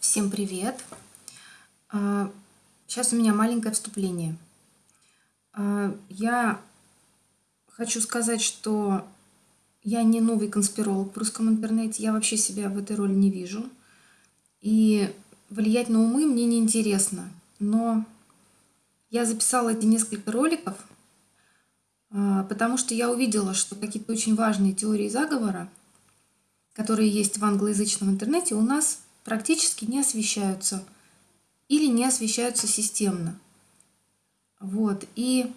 Всем привет! Сейчас у меня маленькое вступление. А, я хочу сказать, что я не новый конспиролог в русском интернете, я вообще себя в этой роли не вижу. И влиять на умы мне не интересно. Но я записала эти несколько роликов, а, потому что я увидела, что какие-то очень важные теории заговора, которые есть в англоязычном интернете, у нас практически не освещаются или не освещаются системно. Вот. И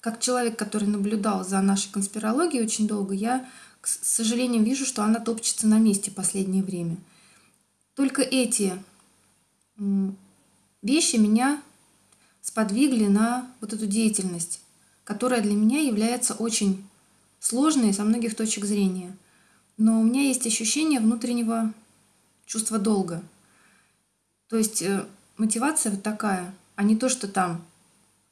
как человек, который наблюдал за нашей конспирологией очень долго, я, к сожалению, вижу, что она топчется на месте в последнее время. Только эти вещи меня сподвигли на вот эту деятельность, которая для меня является очень сложной со многих точек зрения. Но у меня есть ощущение внутреннего чувства долга. То есть э, мотивация вот такая, а не то, что там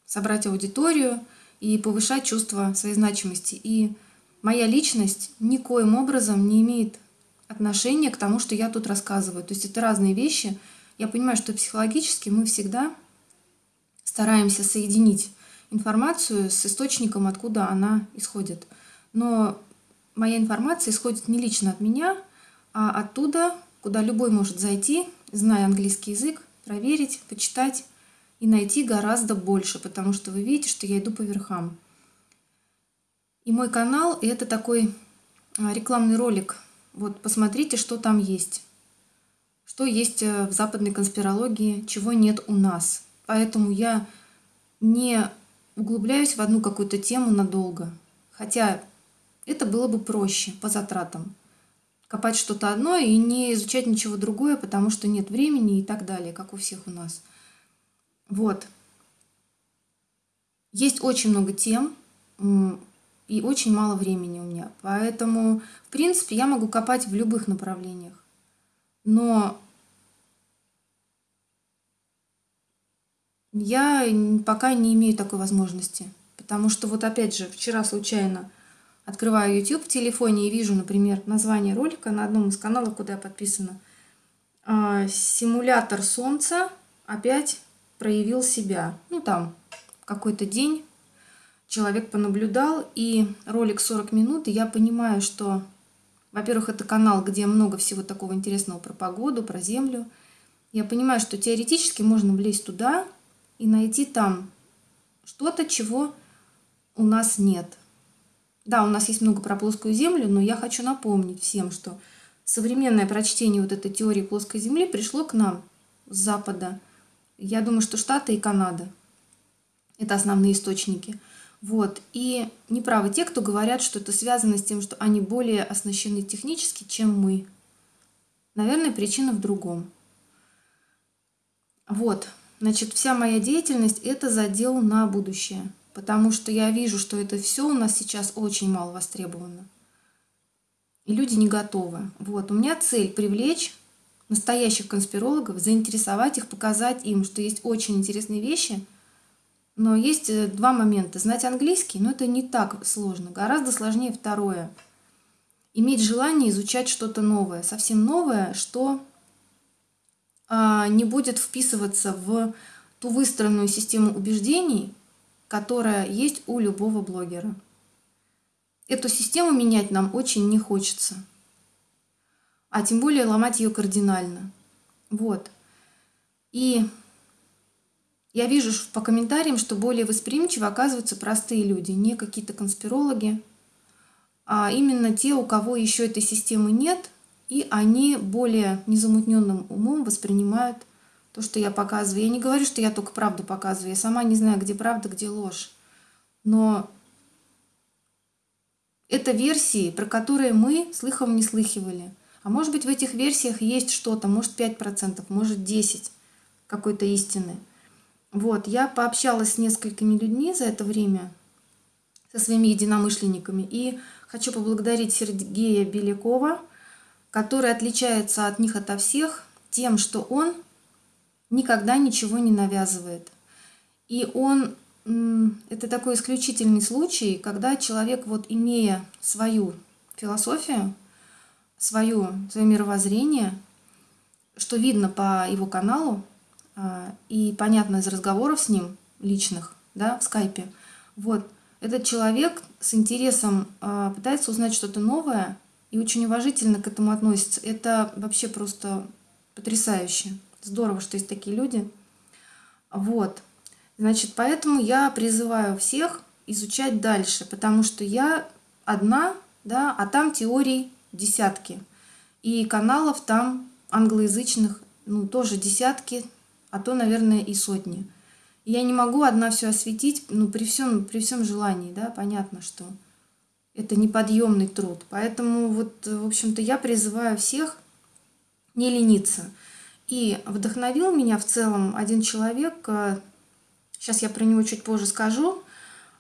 собрать аудиторию и повышать чувство своей значимости. И моя личность никоим образом не имеет отношения к тому, что я тут рассказываю. То есть это разные вещи. Я понимаю, что психологически мы всегда стараемся соединить информацию с источником, откуда она исходит. Но моя информация исходит не лично от меня, а оттуда, куда любой может зайти, зная английский язык, проверить, почитать и найти гораздо больше, потому что вы видите, что я иду по верхам. И мой канал – это такой а, рекламный ролик. Вот посмотрите, что там есть. Что есть э, в западной конспирологии, чего нет у нас. Поэтому я не углубляюсь в одну какую-то тему надолго. Хотя это было бы проще по затратам. Копать что-то одно и не изучать ничего другое, потому что нет времени и так далее, как у всех у нас. Вот. Есть очень много тем и очень мало времени у меня. Поэтому, в принципе, я могу копать в любых направлениях. Но я пока не имею такой возможности. Потому что вот опять же, вчера случайно открываю YouTube в телефоне и вижу, например, название ролика на одном из каналов, куда я подписана. А, Симулятор Солнца опять проявил себя. Ну, там какой-то день человек понаблюдал, и ролик 40 минут, и я понимаю, что, во-первых, это канал, где много всего такого интересного про погоду, про землю. Я понимаю, что теоретически можно влезть туда и найти там что-то, чего у нас нет. Да, у нас есть много про плоскую Землю, но я хочу напомнить всем, что современное прочтение вот этой теории плоской Земли пришло к нам с Запада. Я думаю, что Штаты и Канада – это основные источники. Вот. И неправы те, кто говорят, что это связано с тем, что они более оснащены технически, чем мы. Наверное, причина в другом. Вот. Значит, вся моя деятельность – это задел на будущее – потому что я вижу, что это все у нас сейчас очень мало востребовано. И люди не готовы. Вот, у меня цель привлечь настоящих конспирологов, заинтересовать их, показать им, что есть очень интересные вещи, но есть э, два момента. Знать английский, но это не так сложно. Гораздо сложнее второе. Иметь желание изучать что-то новое, совсем новое, что а, не будет вписываться в ту выстроенную систему убеждений, которая есть у любого блогера. Эту систему менять нам очень не хочется. А тем более ломать ее кардинально. Вот. И я вижу по комментариям, что более восприимчивы оказываются простые люди, не какие-то конспирологи, а именно те, у кого еще этой системы нет, и они более незамутненным умом воспринимают то, что я показываю. Я не говорю, что я только правду показываю. Я сама не знаю, где правда, где ложь. Но это версии, про которые мы слыхом не слыхивали. А может быть, в этих версиях есть что-то, может 5%, может 10% какой-то истины. Вот, я пообщалась с несколькими людьми за это время, со своими единомышленниками, и хочу поблагодарить Сергея Белякова, который отличается от них ото всех тем, что он никогда ничего не навязывает. И он, это такой исключительный случай, когда человек, вот имея свою философию, свою, свое мировоззрение, что видно по его каналу а, и понятно из разговоров с ним личных, да, в скайпе. Вот, этот человек с интересом а, пытается узнать что-то новое и очень уважительно к этому относится. Это вообще просто потрясающе. Здорово, что есть такие люди. Вот. Значит, поэтому я призываю всех изучать дальше, потому что я одна, да, а там теорий десятки. И каналов там англоязычных, ну, тоже десятки, а то, наверное, и сотни. Я не могу одна все осветить, ну, при всем, при всем желании, да, понятно, что это неподъемный труд. Поэтому вот, в общем-то, я призываю всех не лениться. И вдохновил меня в целом один человек, сейчас я про него чуть позже скажу,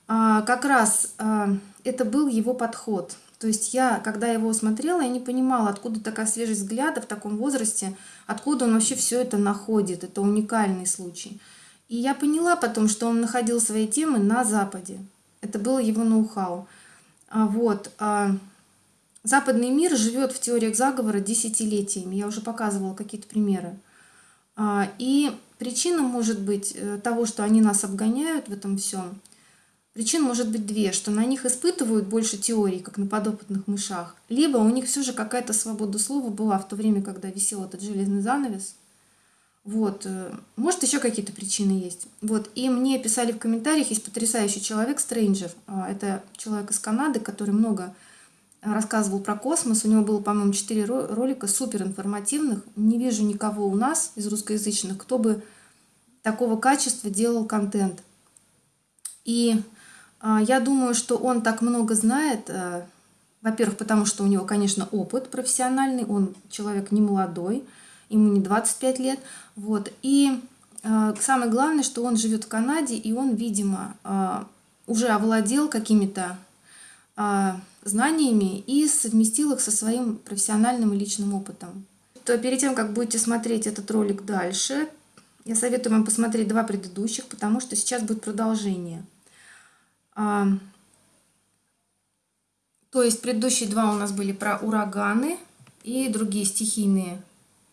а, как раз а, это был его подход. То есть я, когда его смотрела, я не понимала, откуда такая свежесть взгляда в таком возрасте, откуда он вообще все это находит. Это уникальный случай. И я поняла потом, что он находил свои темы на Западе. Это было его ноу-хау. А, вот. Западный мир живет в теориях заговора десятилетиями. Я уже показывала какие-то примеры. И причина может быть э, того, что они нас обгоняют в этом всем. Причин может быть две, что на них испытывают больше теорий, как на подопытных мышах, либо у них все же какая-то свобода слова была в то время, когда висел этот железный занавес. Вот. Э, может, еще какие-то причины есть. Вот. И мне писали в комментариях, есть потрясающий человек, Стрэнджер. А, это человек из Канады, который много рассказывал про космос. У него было, по-моему, 4 ролика супер информативных. Не вижу никого у нас из русскоязычных, кто бы такого качества делал контент. И а, я думаю, что он так много знает, э, во-первых, потому что у него, конечно, опыт профессиональный, он человек не молодой, ему не 25 лет. Вот. И э, самое главное, что он живет в Канаде, и он, видимо, э, уже овладел какими-то знаниями и совместил их со своим профессиональным и личным опытом. То перед тем, как будете смотреть этот ролик дальше, я советую вам посмотреть два предыдущих, потому что сейчас будет продолжение. А, то есть предыдущие два у нас были про ураганы и другие стихийные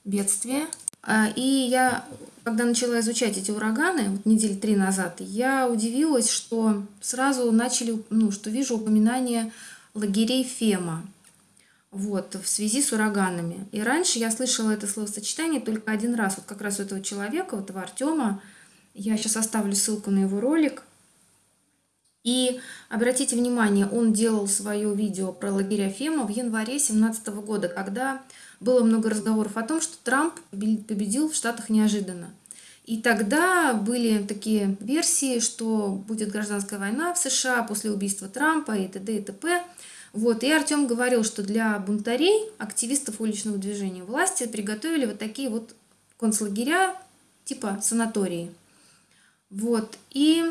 бедствия. А, и я, когда начала изучать эти ураганы, вот недели три назад, я удивилась, что сразу начали, ну, что вижу упоминание лагерей Фема вот, в связи с ураганами. И раньше я слышала это словосочетание только один раз. Вот как раз у этого человека, вот этого Артема, я сейчас оставлю ссылку на его ролик. И обратите внимание, он делал свое видео про лагеря Фема в январе 2017 года, когда было много разговоров о том, что Трамп победил в Штатах неожиданно. И тогда были такие версии, что будет гражданская война в США после убийства Трампа и т.д. и т.п. Вот. И Артем говорил, что для бунтарей, активистов уличного движения власти приготовили вот такие вот концлагеря, типа санатории. Вот. И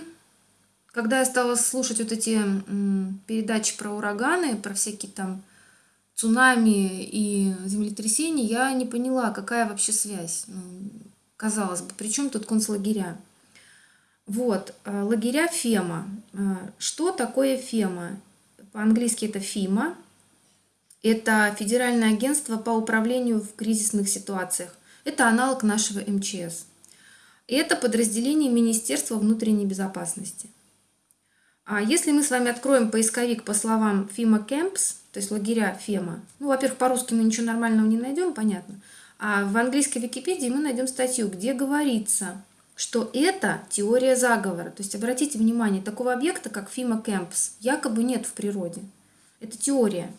когда я стала слушать вот эти передачи про ураганы, про всякие там цунами и землетрясения, я не поняла, какая вообще связь. Ну, казалось бы, при чем тут концлагеря? Вот, э, лагеря ФЕМА. Э, что такое ФЕМА? По-английски это ФИМА. Это Федеральное агентство по управлению в кризисных ситуациях. Это аналог нашего МЧС. И это подразделение Министерства внутренней безопасности. А если мы с вами откроем поисковик по словам FEMA Camps, то есть лагеря ФЕМА, ну, во-первых, по-русски мы ничего нормального не найдем, понятно, в английской Википедии мы найдем статью, где говорится, что это теория заговора. То есть обратите внимание, такого объекта, как FEMA Camps, якобы нет в природе. Это теория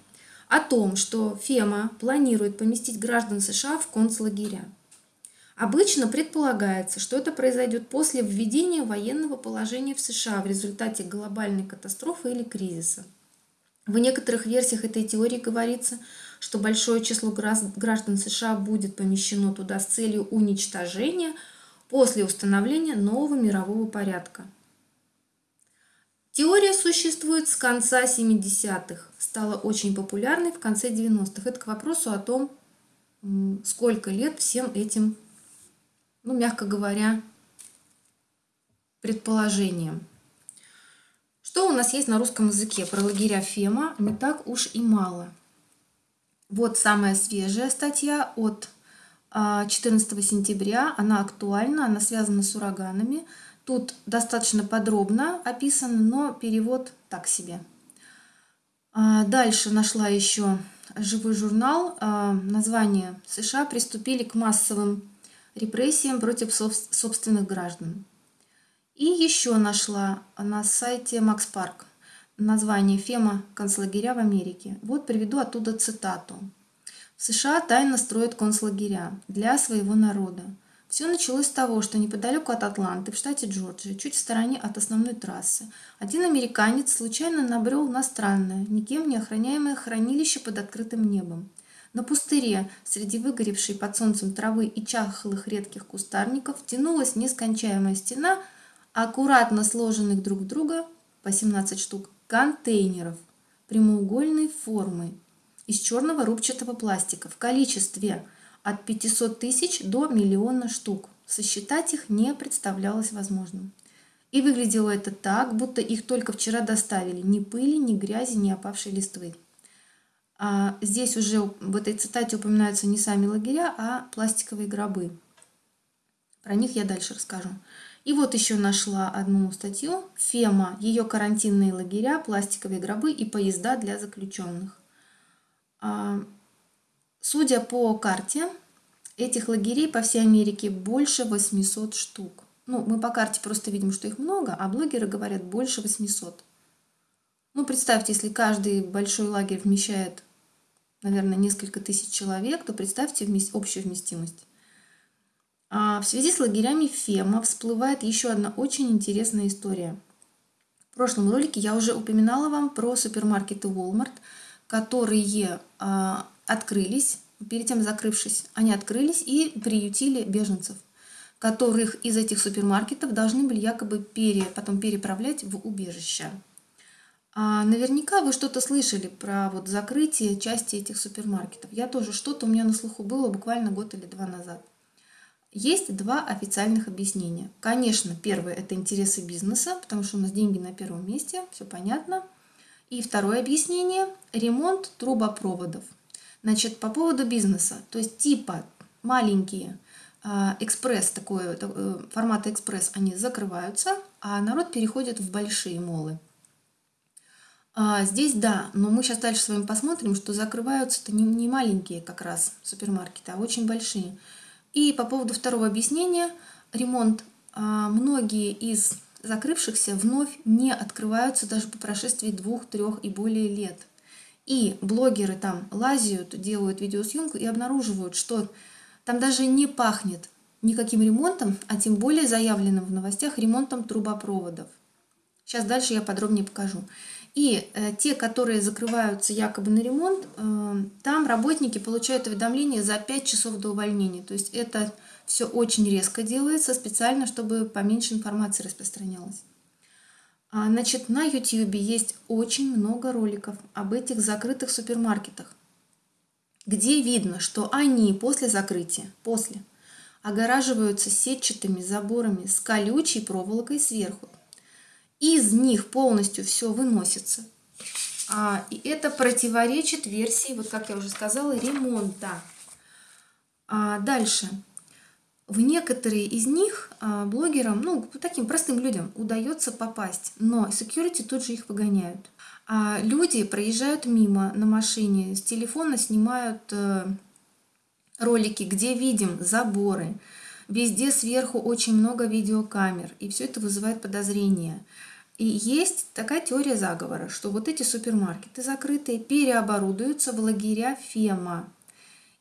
о том, что ФЕМА планирует поместить граждан США в концлагеря. Обычно предполагается, что это произойдет после введения военного положения в США в результате глобальной катастрофы или кризиса. В некоторых версиях этой теории говорится, что большое число граждан США будет помещено туда с целью уничтожения после установления нового мирового порядка. Теория существует с конца 70-х, стала очень популярной в конце 90-х. Это к вопросу о том, сколько лет всем этим, ну, мягко говоря, предположениям. Что у нас есть на русском языке про лагеря Фема? Не так уж и мало. Вот самая свежая статья от 14 а, сентября. Она актуальна, она связана с ураганами. Тут достаточно подробно описано, но перевод так себе. А, дальше нашла еще живой журнал. А, название США приступили к массовым репрессиям против собственных граждан. И еще нашла на сайте Макс Парк название «Фема. Концлагеря в Америке». Вот приведу оттуда цитату. В США тайно строят концлагеря для своего народа. Все началось с того, что неподалеку от Атланты, в штате Джорджия, чуть в стороне от основной трассы, один американец случайно набрел на странное, никем не охраняемое хранилище под открытым небом. На пустыре, среди выгоревшей под солнцем травы и чахлых редких кустарников, тянулась нескончаемая стена аккуратно сложенных друг друга, по 17 штук, контейнеров прямоугольной формы, из черного рубчатого пластика в количестве от 500 тысяч до миллиона штук. Сосчитать их не представлялось возможным. И выглядело это так, будто их только вчера доставили. Ни пыли, ни грязи, ни опавшей листвы. А здесь уже в этой цитате упоминаются не сами лагеря, а пластиковые гробы. Про них я дальше расскажу. И вот еще нашла одну статью. ФЕМА, ее карантинные лагеря, пластиковые гробы и поезда для заключенных. А, судя по карте, этих лагерей по всей Америке больше 800 штук. Ну, мы по карте просто видим, что их много, а блогеры говорят больше 800. Ну, представьте, если каждый большой лагерь вмещает, наверное, несколько тысяч человек, то представьте общую вместимость. А в связи с лагерями ФЕМА всплывает еще одна очень интересная история. В прошлом ролике я уже упоминала вам про супермаркеты Walmart – которые а, открылись, перед тем закрывшись, они открылись и приютили беженцев, которых из этих супермаркетов должны были якобы пере, потом переправлять в убежище. А наверняка вы что-то слышали про вот закрытие части этих супермаркетов. Я тоже что-то у меня на слуху было буквально год или два назад. Есть два официальных объяснения. Конечно, первое – это интересы бизнеса, потому что у нас деньги на первом месте, все понятно – и второе объяснение – ремонт трубопроводов. Значит, по поводу бизнеса, то есть типа маленькие а, экспресс, такой, э, формата экспресс, они закрываются, а народ переходит в большие молы. А здесь да, но мы сейчас дальше с вами посмотрим, что закрываются-то не, не маленькие как раз супермаркеты, а очень большие. И по поводу второго объяснения, ремонт, а, многие из закрывшихся вновь не открываются даже по прошествии двух, трех и более лет. И блогеры там лазят, делают видеосъемку и обнаруживают, что там даже не пахнет никаким ремонтом, а тем более заявленным в новостях ремонтом трубопроводов. Сейчас дальше я подробнее покажу. И э, те, которые закрываются якобы на ремонт, э, там работники получают уведомление за 5 часов до увольнения. То есть это все очень резко делается, специально, чтобы поменьше информации распространялось. А, значит, на YouTube есть очень много роликов об этих закрытых супермаркетах, где видно, что они после закрытия, после, огораживаются сетчатыми заборами с колючей проволокой сверху. Из них полностью все выносится. А, и это противоречит версии, вот как я уже сказала, ремонта. А дальше. В некоторые из них а, блогерам, ну, таким простым людям удается попасть, но security тут же их выгоняют. А люди проезжают мимо на машине, с телефона снимают э, ролики, где видим заборы, везде сверху очень много видеокамер, и все это вызывает подозрения. И есть такая теория заговора, что вот эти супермаркеты закрытые переоборудуются в лагеря ФЕМА,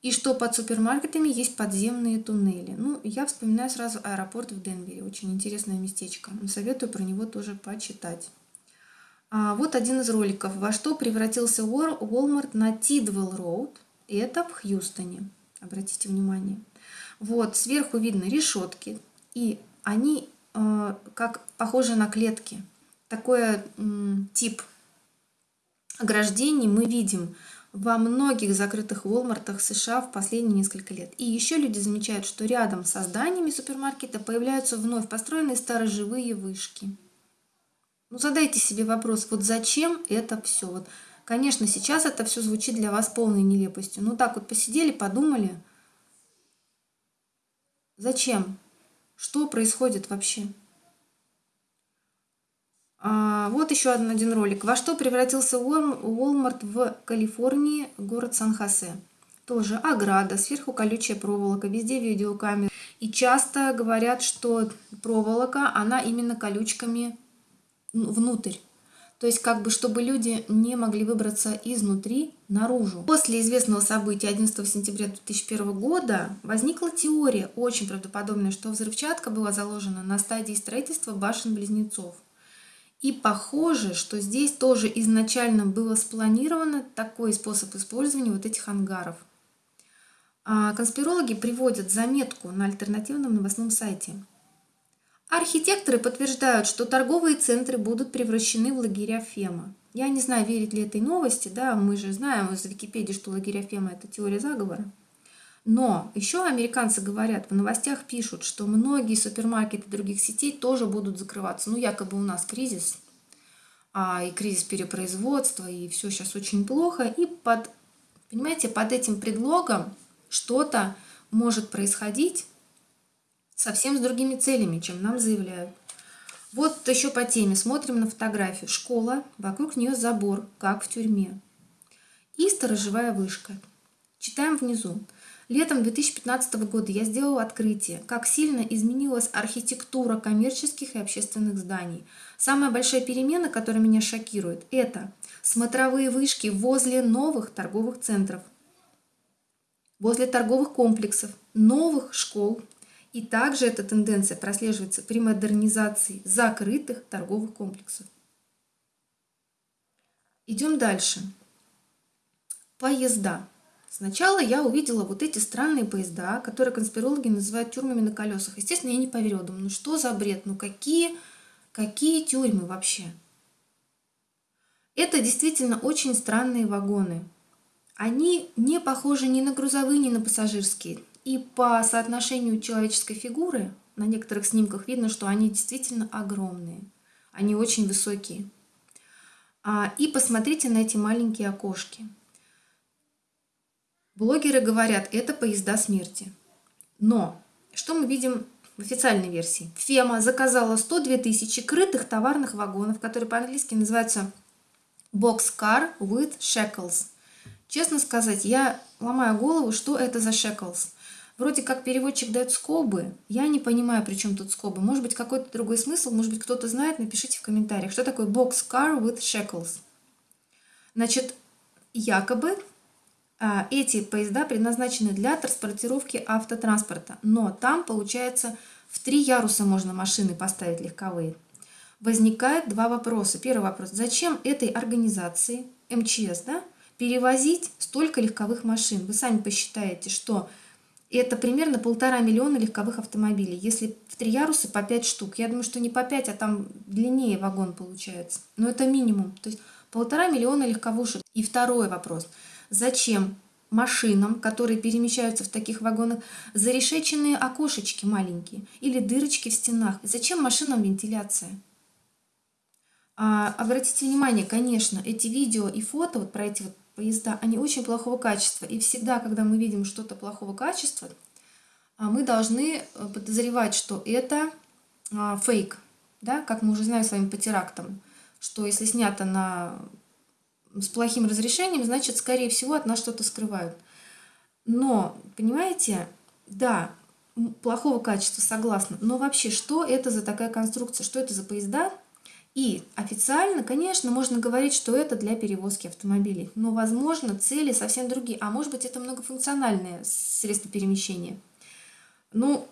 и что под супермаркетами есть подземные туннели. Ну, я вспоминаю сразу аэропорт в Денвере. Очень интересное местечко. Советую про него тоже почитать. А вот один из роликов. Во что превратился Walmart на Tidwell Road. Это в Хьюстоне. Обратите внимание. Вот, сверху видно решетки. И они э, как похожи на клетки. Такой тип ограждений мы видим во многих закрытых Walmartах США в последние несколько лет. И еще люди замечают, что рядом со зданиями супермаркета появляются вновь построенные сторожевые вышки. Ну, задайте себе вопрос, вот зачем это все? Вот, конечно, сейчас это все звучит для вас полной нелепостью. Ну, так вот посидели, подумали, Зачем? Что происходит вообще? А, вот еще один, один ролик. Во что превратился Walmart в Калифорнии, город Сан-Хосе? Тоже ограда, сверху колючая проволока, везде видеокамеры. И часто говорят, что проволока, она именно колючками внутрь. То есть, как бы, чтобы люди не могли выбраться изнутри наружу. После известного события 11 сентября 2001 года возникла теория, очень правдоподобная, что взрывчатка была заложена на стадии строительства башен-близнецов. И похоже, что здесь тоже изначально было спланировано такой способ использования вот этих ангаров. А конспирологи приводят заметку на альтернативном новостном сайте – Архитекторы подтверждают, что торговые центры будут превращены в лагеря Фема. Я не знаю, верить ли этой новости, да, мы же знаем из Википедии, что лагеря Фема – это теория заговора. Но еще американцы говорят, в новостях пишут, что многие супермаркеты других сетей тоже будут закрываться. Ну, якобы у нас кризис, а, и кризис перепроизводства, и все сейчас очень плохо. И под, понимаете, под этим предлогом что-то может происходить, совсем с другими целями, чем нам заявляют. Вот еще по теме. Смотрим на фотографию. Школа, вокруг нее забор, как в тюрьме. И сторожевая вышка. Читаем внизу. Летом 2015 года я сделала открытие, как сильно изменилась архитектура коммерческих и общественных зданий. Самая большая перемена, которая меня шокирует, это смотровые вышки возле новых торговых центров, возле торговых комплексов, новых школ, и также эта тенденция прослеживается при модернизации закрытых торговых комплексов. Идем дальше. Поезда. Сначала я увидела вот эти странные поезда, которые конспирологи называют тюрьмами на колесах. Естественно, я не поверила. Думаю, ну что за бред? Ну какие, какие тюрьмы вообще? Это действительно очень странные вагоны. Они не похожи ни на грузовые, ни на пассажирские. И по соотношению человеческой фигуры на некоторых снимках видно, что они действительно огромные. Они очень высокие. А, и посмотрите на эти маленькие окошки. Блогеры говорят, это поезда смерти. Но что мы видим в официальной версии? Фема заказала 102 тысячи крытых товарных вагонов, которые по-английски называются Boxcar with Shackles. Честно сказать, я ломаю голову, что это за Shackles. Вроде как переводчик дает скобы. Я не понимаю, при чем тут скобы. Может быть, какой-то другой смысл, может быть, кто-то знает, напишите в комментариях. Что такое boxcar with shackles? Значит, якобы эти поезда предназначены для транспортировки автотранспорта. Но там, получается, в три яруса можно машины поставить легковые. Возникает два вопроса. Первый вопрос. Зачем этой организации, МЧС, да, перевозить столько легковых машин? Вы сами посчитаете, что это примерно полтора миллиона легковых автомобилей. Если в три яруса по пять штук. Я думаю, что не по пять, а там длиннее вагон получается. Но это минимум. То есть полтора миллиона легковушек. И второй вопрос. Зачем машинам, которые перемещаются в таких вагонах, зарешеченные окошечки маленькие или дырочки в стенах? Зачем машинам вентиляция? А, обратите внимание, конечно, эти видео и фото вот про эти вот поезда, они очень плохого качества. И всегда, когда мы видим что-то плохого качества, а, мы должны э, подозревать, что это а, фейк. Да? Как мы уже знаем с вами по терактам, что если снято на... с плохим разрешением, значит, скорее всего, от нас что-то скрывают. Но, понимаете, да, плохого качества, согласна. Но вообще, что это за такая конструкция? Что это за поезда, и официально, конечно, можно говорить, что это для перевозки автомобилей. Но, возможно, цели совсем другие. А может быть, это многофункциональное средство перемещения. Ну,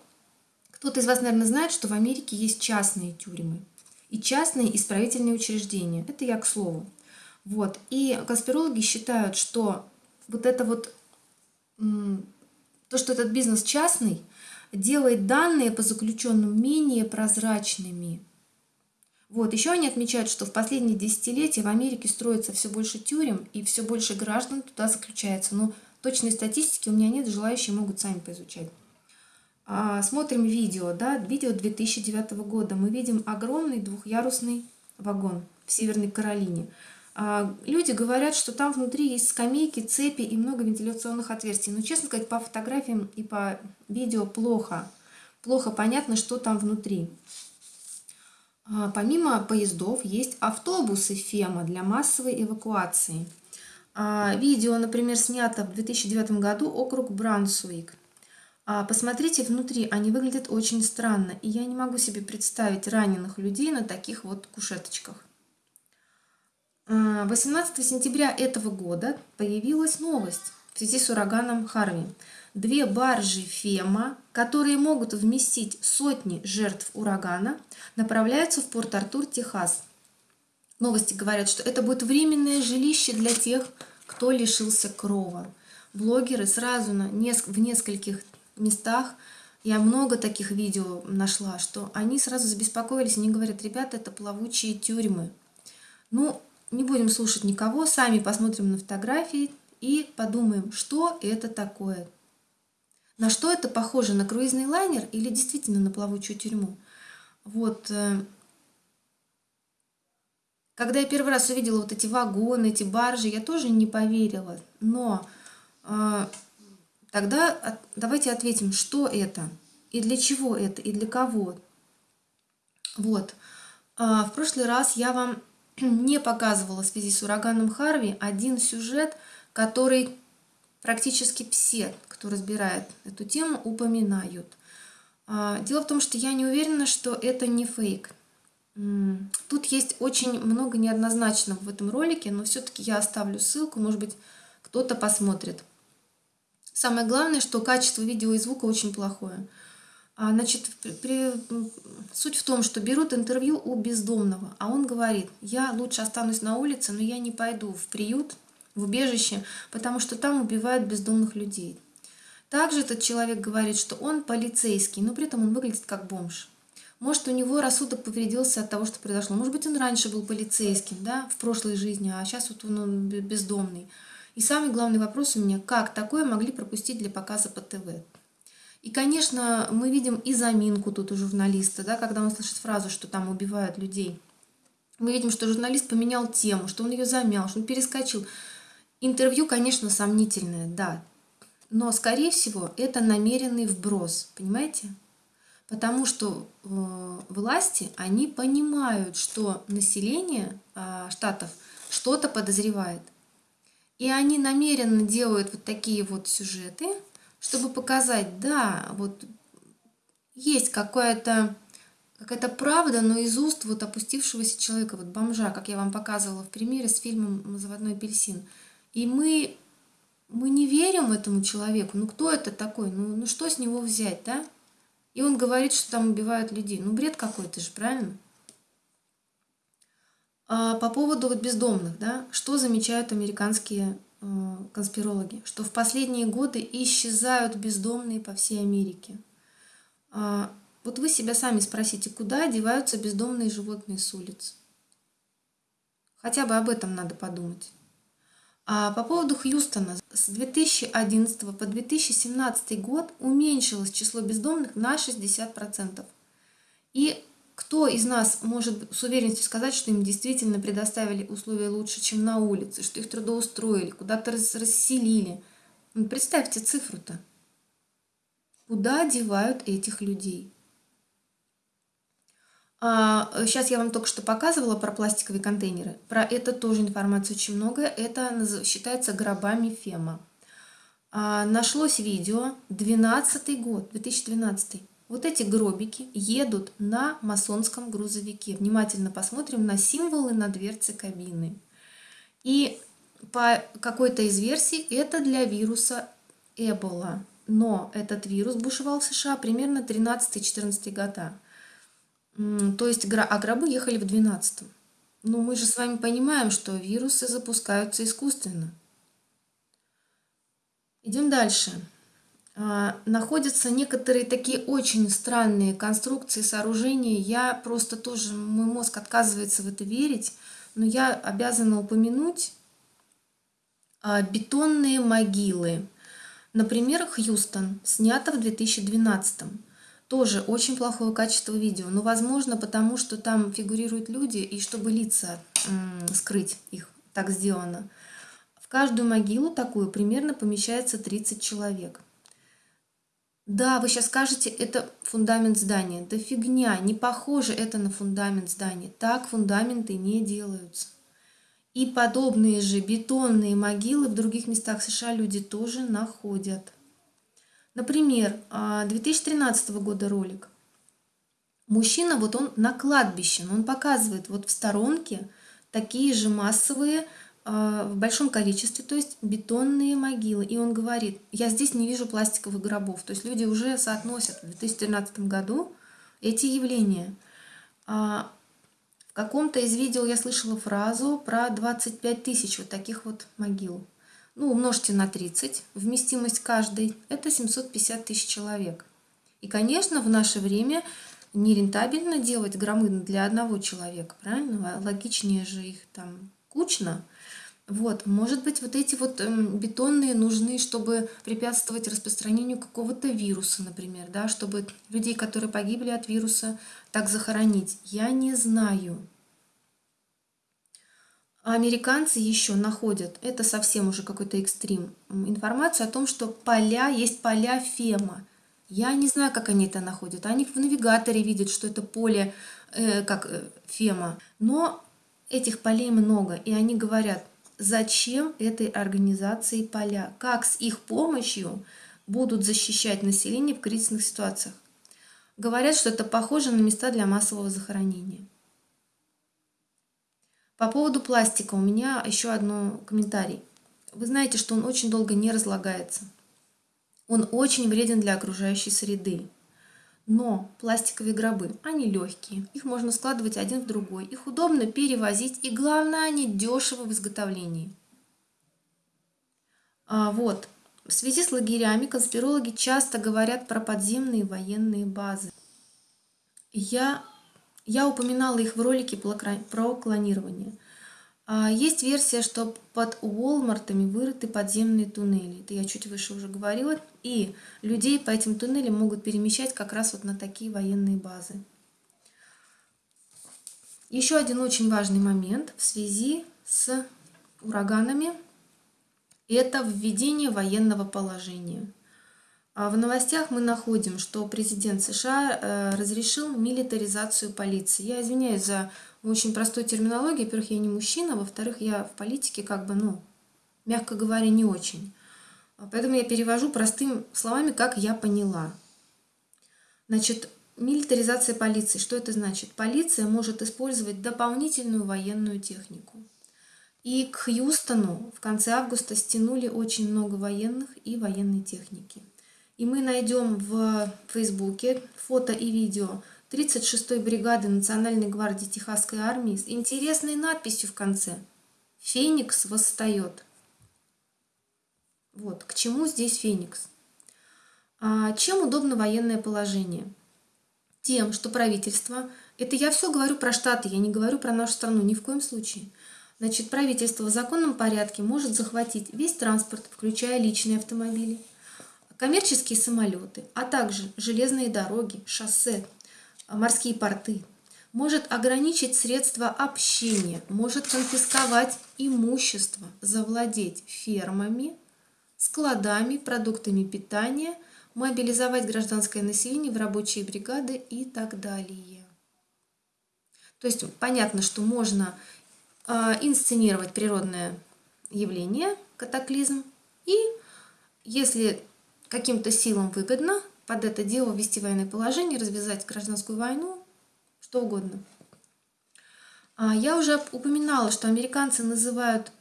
кто-то из вас, наверное, знает, что в Америке есть частные тюрьмы и частные исправительные учреждения. Это я к слову. Вот. И конспирологи считают, что вот это вот, то, что этот бизнес частный, делает данные по заключенным менее прозрачными. Вот, еще они отмечают, что в последние десятилетия в Америке строится все больше тюрем и все больше граждан туда заключается. Но точной статистики у меня нет, желающие могут сами поизучать. А, смотрим видео, да, видео 2009 года. Мы видим огромный двухъярусный вагон в Северной Каролине. А, люди говорят, что там внутри есть скамейки, цепи и много вентиляционных отверстий. Но, честно сказать, по фотографиям и по видео плохо плохо понятно, что там внутри. А, помимо поездов есть автобусы ФЕМА для массовой эвакуации. А, видео, например, снято в 2009 году округ Брансуик. Посмотрите внутри, они выглядят очень странно, и я не могу себе представить раненых людей на таких вот кушеточках. 18 сентября этого года появилась новость в связи с ураганом Харви. Две баржи ФЕМА, которые могут вместить сотни жертв урагана, направляются в Порт-Артур, Техас. Новости говорят, что это будет временное жилище для тех, кто лишился крова. Блогеры сразу на, в нескольких местах, я много таких видео нашла, что они сразу забеспокоились, они говорят, ребята, это плавучие тюрьмы. Ну, не будем слушать никого, сами посмотрим на фотографии и подумаем, что это такое. На что это похоже? На круизный лайнер или действительно на плавучую тюрьму? Вот. Э, когда я первый раз увидела вот эти вагоны, эти баржи, я тоже не поверила. Но э, тогда давайте ответим, что это, и для чего это, и для кого. Вот. А, в прошлый раз я вам не показывала в связи с ураганом Харви один сюжет, который практически все, кто разбирает эту тему, упоминают. А, дело в том, что я не уверена, что это не фейк. Тут есть очень много неоднозначного в этом ролике, но все-таки я оставлю ссылку, может быть, кто-то посмотрит. Самое главное, что качество видео и звука очень плохое. А, значит, при, суть в том, что берут интервью у бездомного, а он говорит, я лучше останусь на улице, но я не пойду в приют, в убежище, потому что там убивают бездомных людей. Также этот человек говорит, что он полицейский, но при этом он выглядит как бомж. Может, у него рассудок повредился от того, что произошло. Может быть, он раньше был полицейским, да, в прошлой жизни, а сейчас вот он, он бездомный. И самый главный вопрос у меня, как такое могли пропустить для показа по ТВ? И, конечно, мы видим и заминку тут у журналиста, да, когда он слышит фразу, что там убивают людей. Мы видим, что журналист поменял тему, что он ее замял, что он перескочил. Интервью, конечно, сомнительное, да, но, скорее всего, это намеренный вброс, понимаете? Потому что э, власти, они понимают, что население э, штатов что-то подозревает. И они намеренно делают вот такие вот сюжеты, чтобы показать, да, вот есть какая-то какая-то правда, но из уст вот опустившегося человека, вот бомжа, как я вам показывала в примере с фильмом «Заводной апельсин». И мы, мы не верим этому человеку. Ну кто это такой? Ну, ну что с него взять, да? И он говорит, что там убивают людей. Ну бред какой-то же, правильно? А по поводу вот бездомных, да, что замечают американские конспирологи? Что в последние годы исчезают бездомные по всей Америке. А, вот вы себя сами спросите, куда деваются бездомные животные с улиц? Хотя бы об этом надо подумать. А по поводу Хьюстона, с 2011 по 2017 год уменьшилось число бездомных на 60%. И кто из нас может с уверенностью сказать, что им действительно предоставили условия лучше, чем на улице, что их трудоустроили, куда-то расселили? Ну, представьте цифру-то. Куда девают этих людей? Сейчас а, я вам только что показывала про пластиковые контейнеры. Про это тоже информации очень много. Это считается гробами Фема. А, нашлось видео, 12 год, 2012. Вот эти гробики едут на масонском грузовике. Внимательно посмотрим на символы на дверце кабины. И по какой-то из версий это для вируса Эбола. Но этот вирус бушевал в США примерно 13-14 года. То есть а гробы ехали в 12-м. Но мы же с вами понимаем, что вирусы запускаются искусственно. Идем дальше. А, находятся некоторые такие очень странные конструкции, сооружения. Я просто тоже, мой мозг отказывается в это верить, но я обязана упомянуть а, бетонные могилы. Например, Хьюстон, снято в 2012 -м. Тоже очень плохое качество видео, но возможно потому, что там фигурируют люди, и чтобы лица скрыть их, так сделано. В каждую могилу такую примерно помещается 30 человек. Да, вы сейчас скажете, это фундамент здания. Да фигня, не похоже это на фундамент здания. Так фундаменты не делаются. И подобные же бетонные могилы в других местах США люди тоже находят. Например, 2013 а, года ролик. Мужчина, вот он на кладбище, но он показывает вот в сторонке такие же массовые в большом количестве, то есть бетонные могилы. И он говорит, я здесь не вижу пластиковых гробов. То есть люди уже соотносят в 2013 году эти явления. А, в каком-то из видео я слышала фразу про 25 тысяч вот таких вот могил. Ну, умножьте на 30, вместимость каждой, это 750 тысяч человек. И, конечно, в наше время нерентабельно делать громы для одного человека, правильно? Логичнее же их там кучно. Вот, может быть, вот эти вот эм, бетонные нужны, чтобы препятствовать распространению какого-то вируса, например, да, чтобы людей, которые погибли от вируса, так захоронить. Я не знаю. А американцы еще находят, это совсем уже какой-то экстрим, информацию о том, что поля, есть поля Фема. Я не знаю, как они это находят. Они в навигаторе видят, что это поле, э, как э, Фема. Но этих полей много, и они говорят, зачем этой организации поля, как с их помощью будут защищать население в кризисных ситуациях. Говорят, что это похоже на места для массового захоронения. По поводу пластика у меня еще один комментарий. Вы знаете, что он очень долго не разлагается. Он очень вреден для окружающей среды. Но пластиковые гробы, они легкие, их можно складывать один в другой, их удобно перевозить и главное, они дешевы в изготовлении. А вот, в связи с лагерями конспирологи часто говорят про подземные военные базы. Я, я упоминала их в ролике про клонирование – есть версия, что под Уолмартами вырыты подземные туннели. Это я чуть выше уже говорила. И людей по этим туннелям могут перемещать как раз вот на такие военные базы. Еще один очень важный момент в связи с ураганами – это введение военного положения. А в новостях мы находим, что президент США э, разрешил милитаризацию полиции. Я извиняюсь за очень простой терминологией. Во-первых, я не мужчина, во-вторых, я в политике как бы, ну, мягко говоря, не очень. Поэтому я перевожу простыми словами, как я поняла. Значит, милитаризация полиции. Что это значит? Полиция может использовать дополнительную военную технику. И к Хьюстону в конце августа стянули очень много военных и военной техники. И мы найдем в Фейсбуке фото и видео 36-й бригады Национальной гвардии Техасской армии с интересной надписью в конце «Феникс восстает». Вот, к чему здесь Феникс? А чем удобно военное положение? Тем, что правительство, это я все говорю про Штаты, я не говорю про нашу страну, ни в коем случае. Значит, правительство в законном порядке может захватить весь транспорт, включая личные автомобили, коммерческие самолеты, а также железные дороги, шоссе, морские порты, может ограничить средства общения, может конфисковать имущество, завладеть фермами, складами, продуктами питания, мобилизовать гражданское население в рабочие бригады и так далее. То есть понятно, что можно э, инсценировать природное явление, катаклизм, и если каким-то силам выгодно, под это дело ввести военное положение, развязать гражданскую войну, что угодно. А, я уже упоминала, что американцы называют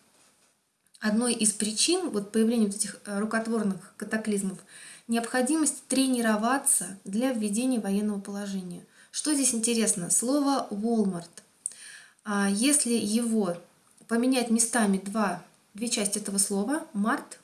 одной из причин вот появления вот этих э, рукотворных катаклизмов необходимость тренироваться для введения военного положения. Что здесь интересно? Слово Walmart. А, если его поменять местами два, две части этого слова, Март,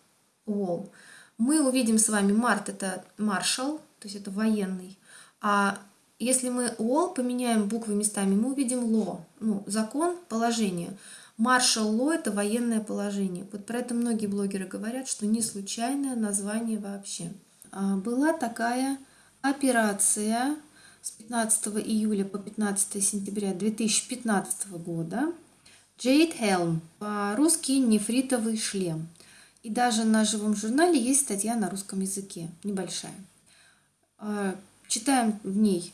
Wall – мы увидим с вами Март это маршал, то есть это военный. А если мы Wall поменяем буквы местами, мы увидим Law, ну, закон, положение. Маршал Ло – это военное положение. Вот про это многие блогеры говорят, что не случайное название вообще. А, была такая операция с 15 июля по 15 сентября 2015 года. Джейд Хелм, по-русски нефритовый шлем. И даже на живом журнале есть статья на русском языке, небольшая. А, читаем в ней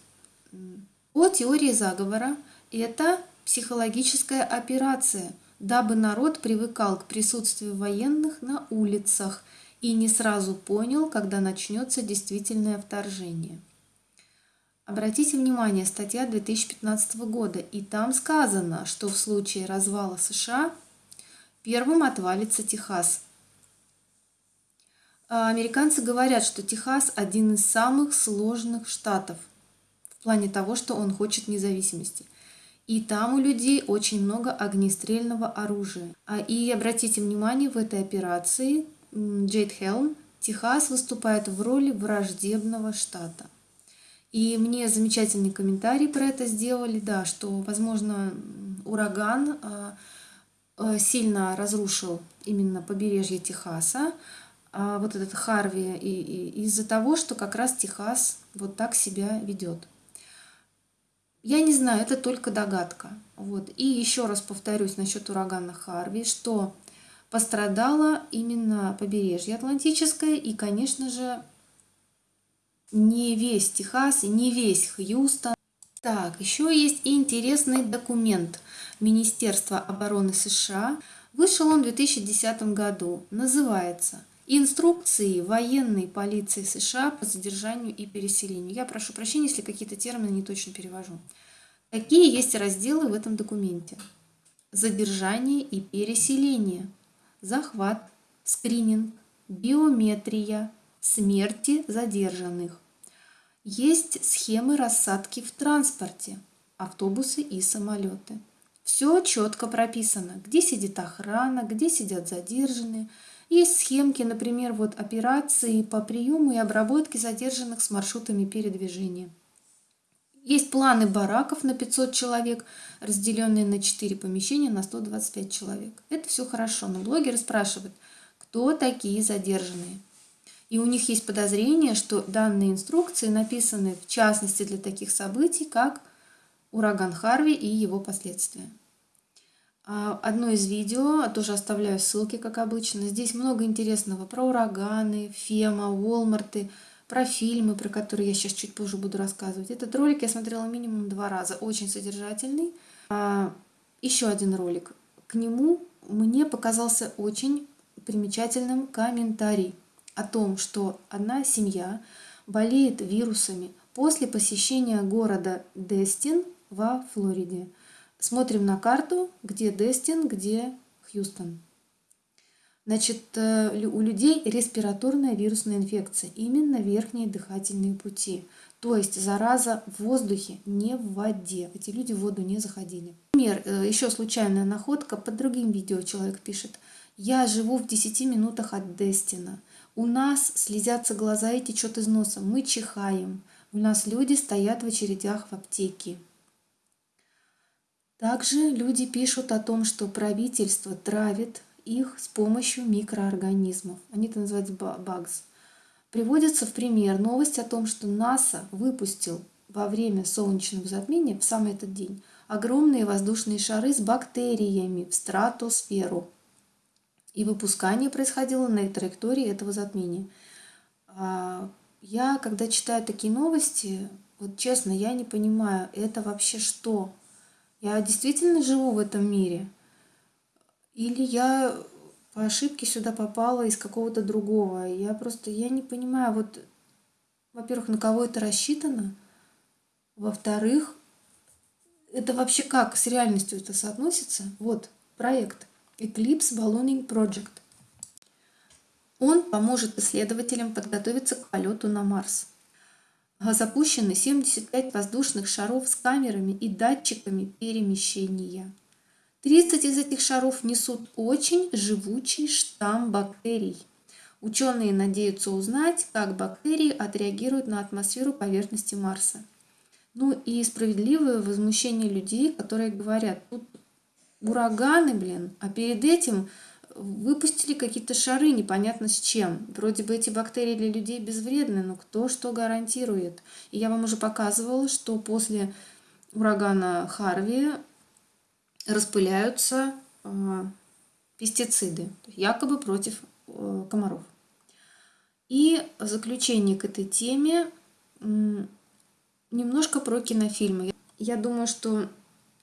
о теории заговора. Это психологическая операция, дабы народ привыкал к присутствию военных на улицах и не сразу понял, когда начнется действительное вторжение. Обратите внимание, статья 2015 года, и там сказано, что в случае развала США первым отвалится Техас. А американцы говорят, что Техас один из самых сложных штатов в плане того, что он хочет независимости. И там у людей очень много огнестрельного оружия. А И обратите внимание, в этой операции Джейд Хелм Техас выступает в роли враждебного штата. И мне замечательный комментарий про это сделали, да, что, возможно, ураган а, а, сильно разрушил именно побережье Техаса, вот этот Харви, и, и из-за того, что как раз Техас вот так себя ведет. Я не знаю, это только догадка. Вот. И еще раз повторюсь насчет урагана Харви, что пострадало именно побережье Атлантическое и, конечно же, не весь Техас и не весь Хьюстон. Так, еще есть интересный документ Министерства обороны США. Вышел он в 2010 году. Называется «Инструкции военной полиции США по задержанию и переселению». Я прошу прощения, если какие-то термины не точно перевожу. Какие есть разделы в этом документе? Задержание и переселение, захват, скрининг, биометрия, смерти задержанных, есть схемы рассадки в транспорте, автобусы и самолеты. Все четко прописано, где сидит охрана, где сидят задержанные. Есть схемки, например, вот операции по приему и обработке задержанных с маршрутами передвижения. Есть планы бараков на 500 человек, разделенные на 4 помещения на 125 человек. Это все хорошо, но блогеры спрашивают, кто такие задержанные. И у них есть подозрение, что данные инструкции написаны в частности для таких событий, как ураган Харви и его последствия. А, одно из видео, тоже оставляю ссылки, как обычно. Здесь много интересного про ураганы, Фема, Уолмарты, про фильмы, про которые я сейчас чуть позже буду рассказывать. Этот ролик я смотрела минимум два раза, очень содержательный. А, еще один ролик. К нему мне показался очень примечательным комментарий о том, что одна семья болеет вирусами после посещения города Дестин во Флориде. Смотрим на карту, где Дестин, где Хьюстон. Значит, э, у людей респираторная вирусная инфекция, именно верхние дыхательные пути. То есть зараза в воздухе, не в воде. Эти люди в воду не заходили. Например, э, еще случайная находка, под другим видео человек пишет. Я живу в 10 минутах от Дестина. У нас слезятся глаза и течет из носа. Мы чихаем. У нас люди стоят в очередях в аптеке. Также люди пишут о том, что правительство травит их с помощью микроорганизмов. Они это называют багс. Приводится в пример новость о том, что НАСА выпустил во время солнечного затмения, в самый этот день, огромные воздушные шары с бактериями в стратосферу и выпускание происходило на траектории этого затмения. А, я, когда читаю такие новости, вот честно, я не понимаю, это вообще что? Я действительно живу в этом мире? Или я по ошибке сюда попала из какого-то другого? Я просто, я не понимаю, вот, во-первых, на кого это рассчитано? Во-вторых, это вообще как с реальностью это соотносится? Вот, проект – Eclipse Ballooning Project. Он поможет исследователям подготовиться к полету на Марс. Запущены 75 воздушных шаров с камерами и датчиками перемещения. 30 из этих шаров несут очень живучий штамм бактерий. Ученые надеются узнать, как бактерии отреагируют на атмосферу поверхности Марса. Ну и справедливое возмущение людей, которые говорят, тут ураганы, блин. А перед этим выпустили какие-то шары непонятно с чем. Вроде бы эти бактерии для людей безвредны, но кто что гарантирует? И я вам уже показывала, что после урагана Харви распыляются э, пестициды, якобы против э, комаров. И в заключение к этой теме немножко про кинофильмы. Я думаю, что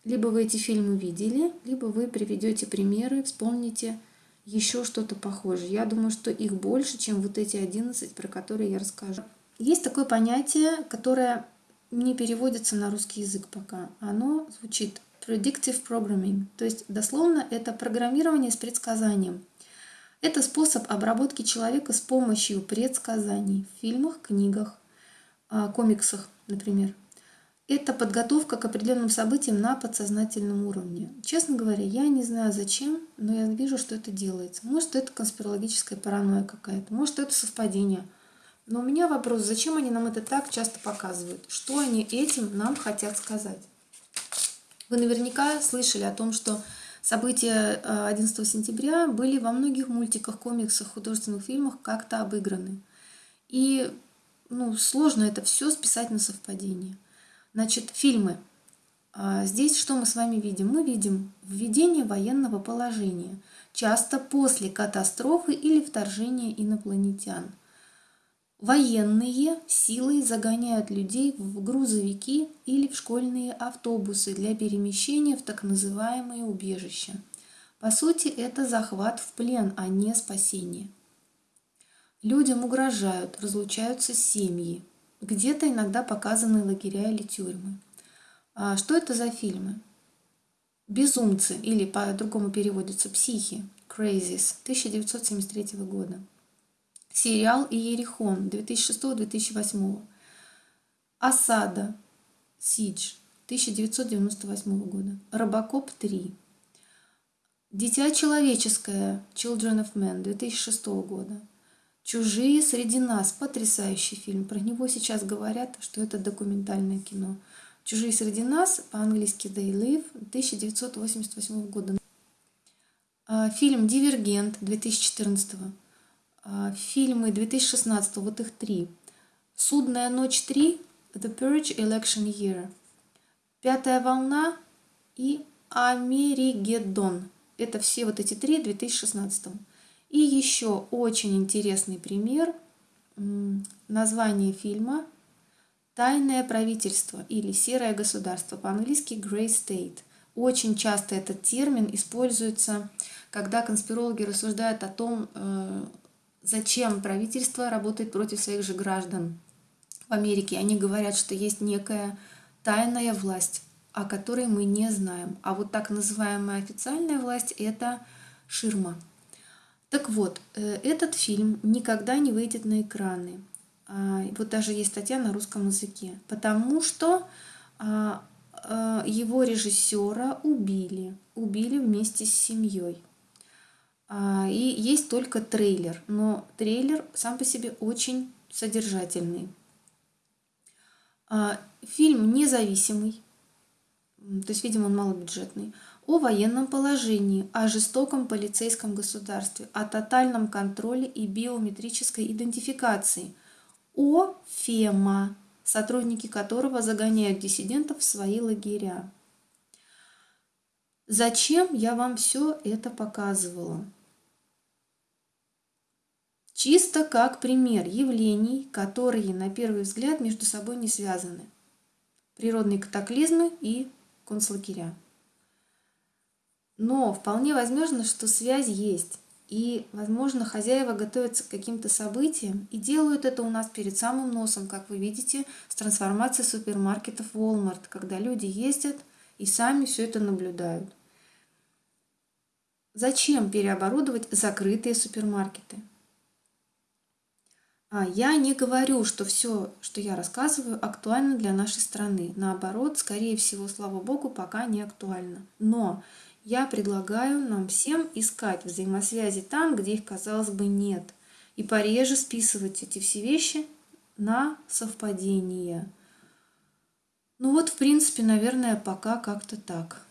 либо вы эти фильмы видели, либо вы приведете примеры, вспомните еще что-то похожее. Я думаю, что их больше, чем вот эти 11, про которые я расскажу. Есть такое понятие, которое не переводится на русский язык пока. Оно звучит predictive programming, то есть дословно это программирование с предсказанием. Это способ обработки человека с помощью предсказаний в фильмах, книгах, а, комиксах, например. Это подготовка к определенным событиям на подсознательном уровне. Честно говоря, я не знаю зачем, но я вижу, что это делается. Может, это конспирологическая паранойя какая-то, может, это совпадение. Но у меня вопрос, зачем они нам это так часто показывают? Что они этим нам хотят сказать? Вы наверняка слышали о том, что события 11 э, сентября были во многих мультиках, комиксах, художественных фильмах как-то обыграны. И ну, сложно это все списать на совпадение. Значит, фильмы. А, здесь что мы с вами видим? Мы видим введение военного положения, часто после катастрофы или вторжения инопланетян. Военные силой загоняют людей в грузовики или в школьные автобусы для перемещения в так называемые убежища. По сути, это захват в плен, а не спасение. Людям угрожают, разлучаются семьи, где-то иногда показаны лагеря или тюрьмы. А что это за фильмы? «Безумцы» или по-другому переводится «Психи» Crazies 1973 года. Сериал «Иерихон» 2006-2008. «Осада» Сидж 1998 года. «Робокоп 3». «Дитя человеческое» Children of Men 2006 года. «Чужие среди нас» – потрясающий фильм. Про него сейчас говорят, что это документальное кино. «Чужие среди нас» по-английски «They Live» 1988 года. А, фильм «Дивергент» 2014 а, Фильмы 2016 вот их три. «Судная ночь 3», «The Purge Election Year», «Пятая волна» и «Америгеддон». Это все вот эти три в 2016 и еще очень интересный пример название фильма «Тайное правительство» или «Серое государство», по-английски «Grey State». Очень часто этот термин используется, когда конспирологи рассуждают о том, э, зачем правительство работает против своих же граждан. В Америке они говорят, что есть некая тайная власть, о которой мы не знаем. А вот так называемая официальная власть – это ширма. Так вот, э, этот фильм никогда не выйдет на экраны. А, вот даже есть статья на русском языке. Потому что а, а, его режиссера убили. Убили вместе с семьей. И есть только трейлер. Но трейлер сам по себе очень содержательный. Фильм независимый. То есть, видимо, он малобюджетный о военном положении, о жестоком полицейском государстве, о тотальном контроле и биометрической идентификации, о ФЕМА, сотрудники которого загоняют диссидентов в свои лагеря. Зачем я вам все это показывала? Чисто как пример явлений, которые на первый взгляд между собой не связаны. Природные катаклизмы и концлагеря. Но вполне возможно, что связь есть. И, возможно, хозяева готовятся к каким-то событиям и делают это у нас перед самым носом, как вы видите, с трансформацией супермаркетов Walmart, когда люди ездят и сами все это наблюдают. Зачем переоборудовать закрытые супермаркеты? А я не говорю, что все, что я рассказываю, актуально для нашей страны. Наоборот, скорее всего, слава богу, пока не актуально. Но я предлагаю нам всем искать взаимосвязи там, где их, казалось бы, нет. И пореже списывать эти все вещи на совпадение. Ну вот, в принципе, наверное, пока как-то так.